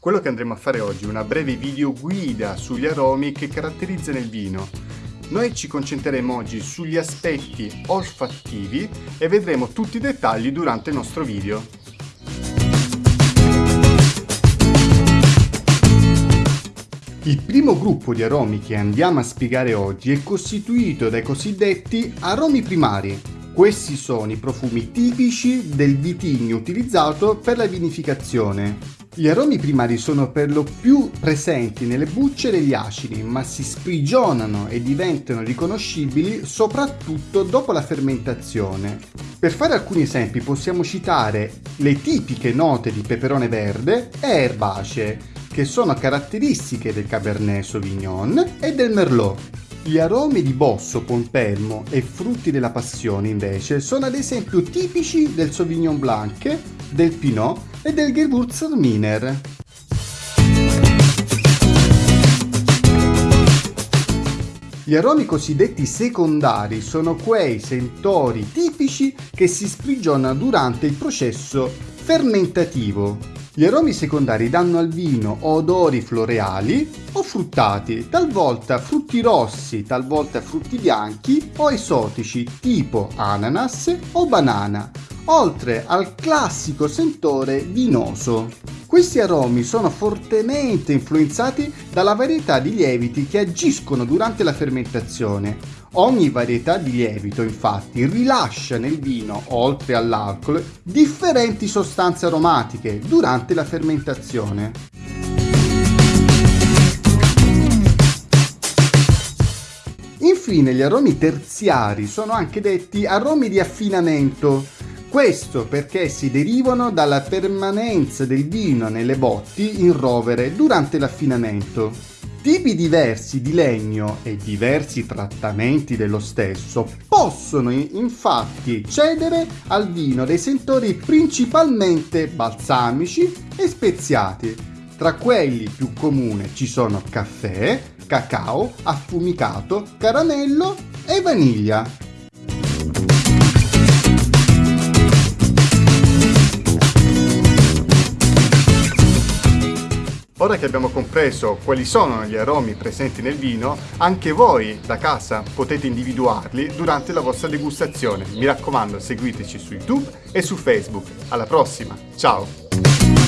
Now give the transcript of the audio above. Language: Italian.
Quello che andremo a fare oggi è una breve video guida sugli aromi che caratterizzano il vino. Noi ci concentreremo oggi sugli aspetti olfattivi e vedremo tutti i dettagli durante il nostro video. Il primo gruppo di aromi che andiamo a spiegare oggi è costituito dai cosiddetti aromi primari. Questi sono i profumi tipici del vitigno utilizzato per la vinificazione. Gli aromi primari sono per lo più presenti nelle bucce degli acidi, ma si sprigionano e diventano riconoscibili soprattutto dopo la fermentazione. Per fare alcuni esempi possiamo citare le tipiche note di peperone verde e erbacee, che sono caratteristiche del Cabernet Sauvignon e del Merlot. Gli aromi di bosso, pompelmo e frutti della passione invece sono ad esempio tipici del Sauvignon Blanc, del Pinot e del Gewürztraminer. Gli aromi cosiddetti secondari sono quei sentori tipici che si sprigionano durante il processo fermentativo. Gli aromi secondari danno al vino odori floreali o fruttati, talvolta frutti rossi, talvolta frutti bianchi o esotici tipo ananas o banana, oltre al classico sentore vinoso. Questi aromi sono fortemente influenzati dalla varietà di lieviti che agiscono durante la fermentazione. Ogni varietà di lievito infatti rilascia nel vino, oltre all'alcol, differenti sostanze aromatiche durante la fermentazione. Infine gli aromi terziari sono anche detti aromi di affinamento, questo perché si derivano dalla permanenza del vino nelle botti in rovere durante l'affinamento. Tipi diversi di legno e diversi trattamenti dello stesso possono infatti cedere al vino dei sentori principalmente balsamici e speziati. Tra quelli più comuni ci sono caffè, cacao, affumicato, caramello e vaniglia. Ora che abbiamo compreso quali sono gli aromi presenti nel vino, anche voi da casa potete individuarli durante la vostra degustazione. Mi raccomando, seguiteci su YouTube e su Facebook. Alla prossima, ciao!